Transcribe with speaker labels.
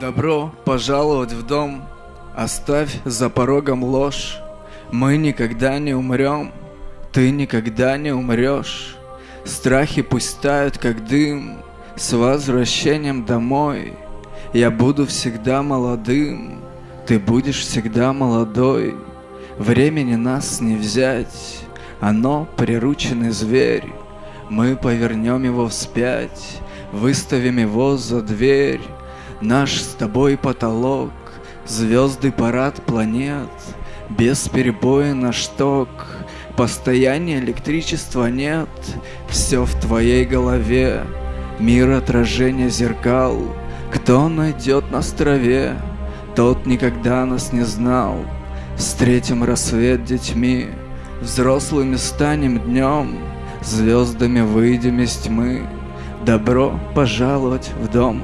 Speaker 1: Добро пожаловать в дом, оставь за порогом ложь. Мы никогда не умрем, ты никогда не умрешь. Страхи пусть тают, как дым, с возвращением домой. Я буду всегда молодым, ты будешь всегда молодой. Времени нас не взять, оно прирученный зверь. Мы повернем его вспять, выставим его за дверь. Наш с тобой потолок, звезды парад планет, Без перебоя на шток, постояния электричества нет, Все в твоей голове, мир отражения зеркал. Кто найдет нас в траве, тот никогда нас не знал. Встретим рассвет детьми, взрослыми станем днем, Звездами выйдем из тьмы, добро пожаловать в дом.